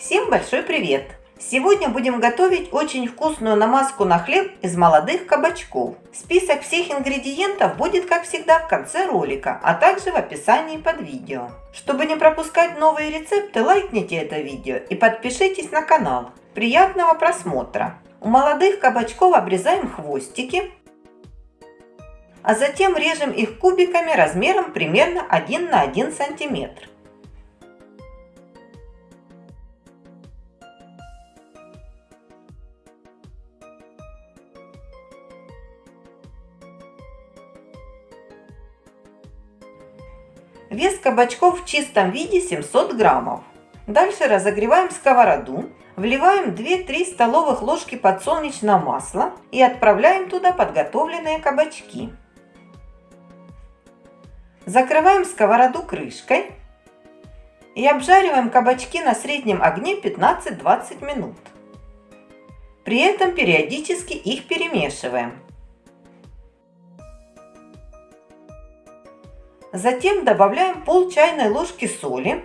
Всем большой привет! Сегодня будем готовить очень вкусную намазку на хлеб из молодых кабачков. Список всех ингредиентов будет, как всегда, в конце ролика, а также в описании под видео. Чтобы не пропускать новые рецепты, лайкните это видео и подпишитесь на канал. Приятного просмотра! У молодых кабачков обрезаем хвостики, а затем режем их кубиками размером примерно 1 на 1 сантиметр. Вес кабачков в чистом виде 700 граммов. Дальше разогреваем сковороду, вливаем 2-3 столовых ложки подсолнечного масла и отправляем туда подготовленные кабачки. Закрываем сковороду крышкой и обжариваем кабачки на среднем огне 15-20 минут. При этом периодически их перемешиваем. Затем добавляем пол чайной ложки соли,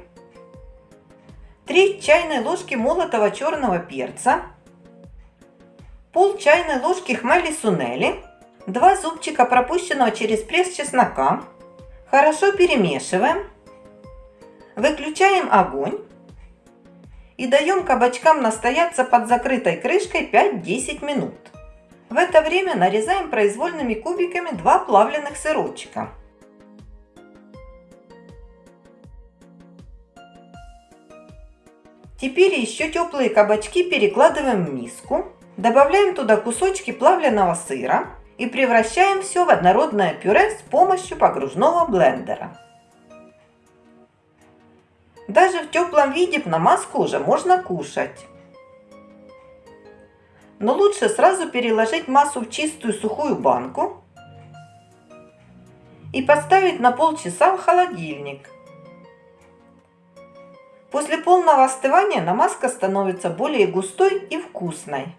3 чайной ложки молотого черного перца, пол чайной ложки хмели сунели, 2 зубчика пропущенного через пресс чеснока. Хорошо перемешиваем. Выключаем огонь и даем кабачкам настояться под закрытой крышкой 5-10 минут. В это время нарезаем произвольными кубиками 2 плавленных сырочка. Теперь еще теплые кабачки перекладываем в миску. Добавляем туда кусочки плавленного сыра и превращаем все в однородное пюре с помощью погружного блендера. Даже в теплом виде намазку уже можно кушать. Но лучше сразу переложить массу в чистую сухую банку и поставить на полчаса в холодильник. После полного остывания намазка становится более густой и вкусной.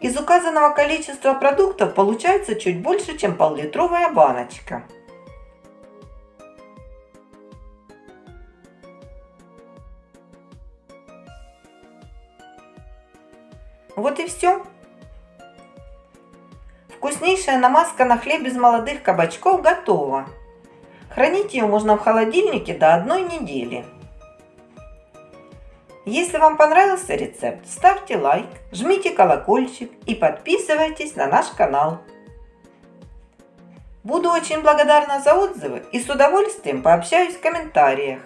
Из указанного количества продуктов получается чуть больше, чем пол-литровая баночка. Вот и все. Вкуснейшая намазка на хлеб из молодых кабачков готова. Хранить ее можно в холодильнике до одной недели. Если вам понравился рецепт, ставьте лайк, жмите колокольчик и подписывайтесь на наш канал. Буду очень благодарна за отзывы и с удовольствием пообщаюсь в комментариях.